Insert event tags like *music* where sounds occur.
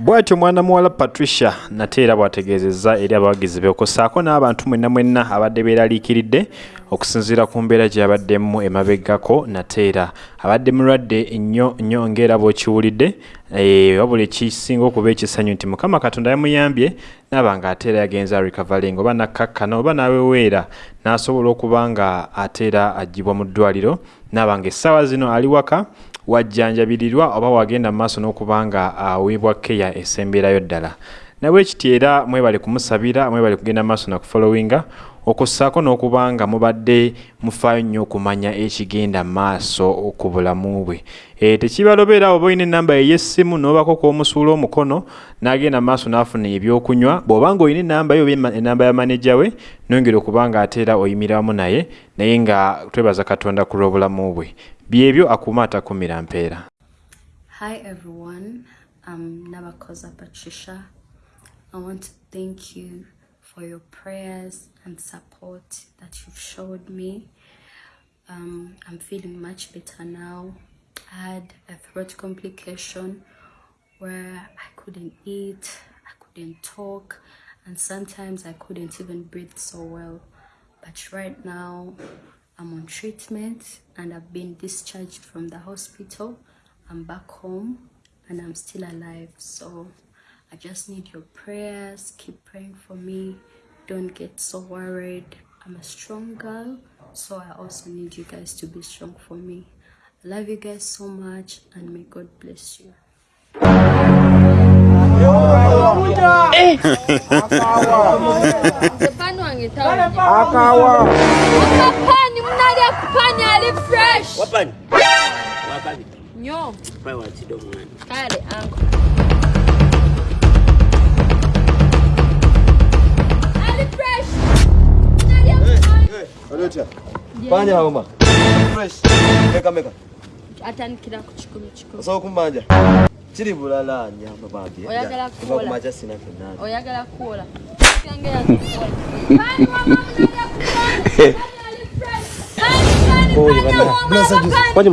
bw'atyo mwana muwala patricia nate era bw'ategeezezza eri abawagizi be okussaako n'abantu mwenna mwenna abadde beeraliikiridde okusinziira ku mbeera gye yabaddemu emabeggako nate era abadde mulwadde nnyo nnyo ng'era bw'okiwulidde wabula ekisinga okuba ekisanyu nti mukama katonda yamuyambye naaba nga ate era yagenza recoverying oba nakkakkana oba n'aweweera n'asobola okuba nga ate era aggyibwa mu ddwaliro naaba nga essaawa zino ali waka wajjanjabirirwa oba wagenda mu maaso n'okuba nga aweebwa keya esemberayo ddala. Nabwe kiti era mwebale kumusabira mwebale kugenda maaso nakufollowinga okussaako n'okuba nga mubadde mufaayo nnyo okumanya ekigenda maaso ku bulamu bwe. E, tekibalobeera oba olina enamba ey'essimu n'obako kw'omusuula omukono n'agenda maaso n'afuna ebyokunywa bw'oba nga olina enamba yo oba enamba ya maneja we nongera okuba nga ate era oyimira wamu naye naye nga twebaza katonda ku lw'obulamu bwe. Byebyo akuuma atakumira mpeera Hi everyone, I'm Nabakoza Patricia. I want to thank you for your prayers and support that you've showed me. Um, I'm feeling much better now. I had a throat complication where I couldn't eat, I couldn't talk, and sometimes I couldn't even breathe so well. But right now, I'm on treatment and I've been discharged from the hospital. I'm back home and I'm still alive. So I just need your prayers. Keep praying for me. Don't get so worried. I'm a strong girl, so I also need you guys to be strong for me. I love you guys so much and may God bless you. Stefano wange tawa. akawa Amapani munalya kupani ali fresh. wapani wapani Nyo, pai wachido mwana kale anko. Panya hauma. Fresh. Meka meka. Atandikira ku kikumi kikumi. Osobola kumanja. Kiri bulala nyamba babi. Oyagala kuba kuwola. kumacha sina fenani. Oyagala kuwola. *laughs* Kyange yakuwola. Pani wama munalya kupani. Pani ali fresh. Pani pani Oye, pani bana. wama Bless pani.